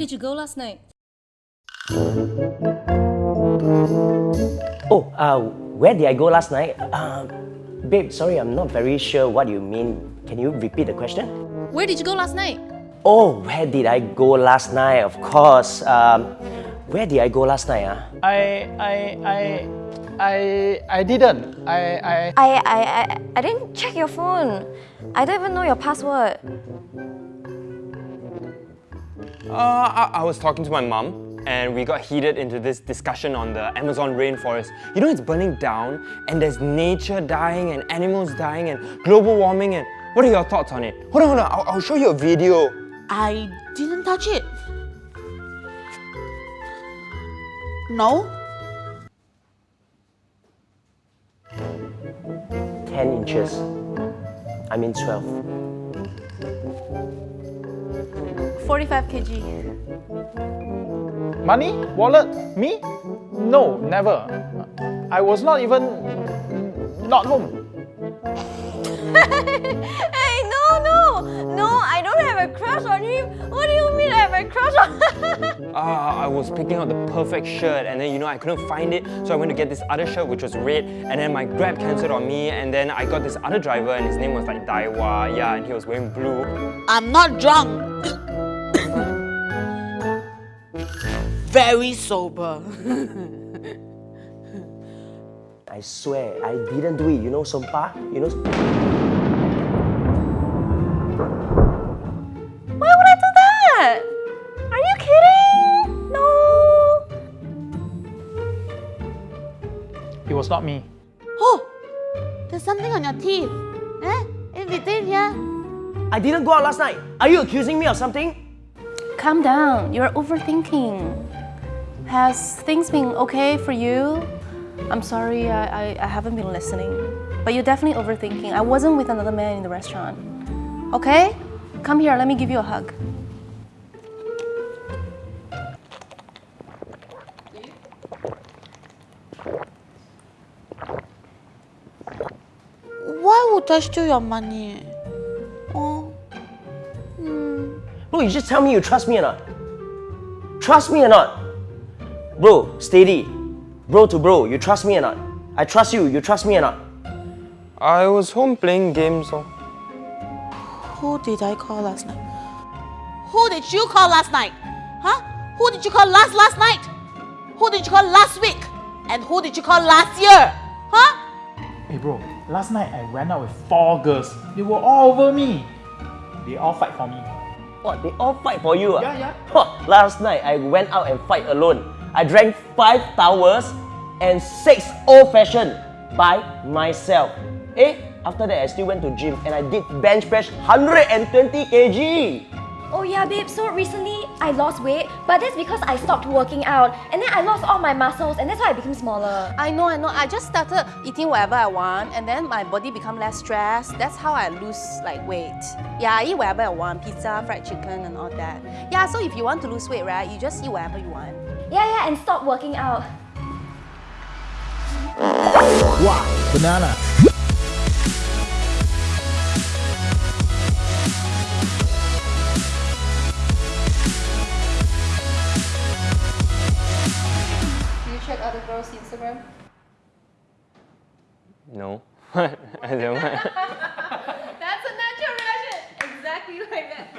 you go last night? Oh, uh, where did I go last night? Uh, babe, sorry, I'm not very sure what you mean. Can you repeat the question? Where did you go last night? Oh, where did I go last night? Of course. Um, where did I go last night? Ah? I I I I I didn't. I I I, I, I, I didn't check your phone. I don't even know your password. Uh, I, I was talking to my mom and we got heated into this discussion on the Amazon rainforest. You know it's burning down and there's nature dying and animals dying and global warming and what are your thoughts on it? Hold on, hold on, I'll, I'll show you a video. I didn't touch it. No? 10 inches. I mean 12. 45 kg. money wallet me? No, never. I was not even not home. Hey, no, no! No, I don't have a crush on him. What do you mean I have a crush on Ah, I was picking out the perfect shirt and then you know I couldn't find it so I went to get this other shirt which was red and then my grab cancelled on me and then I got this other driver and his name was like Daiwa, yeah, and he was wearing blue. I'm not drunk. Very sober. I swear, I didn't do it. You know Sompa? You know... Why would I do that? Are you kidding? No. It was not me. Oh, there's something on your teeth. Eh? In between here. I didn't go out last night. Are you accusing me of something? Calm down. You're overthinking. Has things been okay for you? I'm sorry, I, I, I haven't been listening. But you're definitely overthinking. I wasn't with another man in the restaurant. Okay? Come here, let me give you a hug. Why would I steal your money? Oh, hmm. Bro, you just tell me you trust me or not. Trust me or not? Bro, steady. Bro to bro, you trust me or not? I trust you, you trust me or not? I was home playing games. So. who did I call last night? Who did you call last night? Huh? Who did you call last last night? Who did you call last week? And who did you call last year? Huh? Hey bro, last night I went out with four girls. They were all over me. They all fight for me. What, they all fight for you? ah? Yeah, yeah. Huh, last night I went out and fight alone. I drank five towers and six old fashioned by myself. Eh? After that I still went to gym and I did bench press 120 kg. Oh yeah, babe. So recently I lost weight, but that's because I stopped working out, and then I lost all my muscles, and that's why I became smaller. I know, I know. I just started eating whatever I want, and then my body become less stressed. That's how I lose like weight. Yeah, I eat whatever I want, pizza, fried chicken, and all that. Yeah, so if you want to lose weight, right, you just eat whatever you want. Yeah, yeah, and stop working out. Wow, banana. No. I don't. That's a natural reaction. Exactly like that.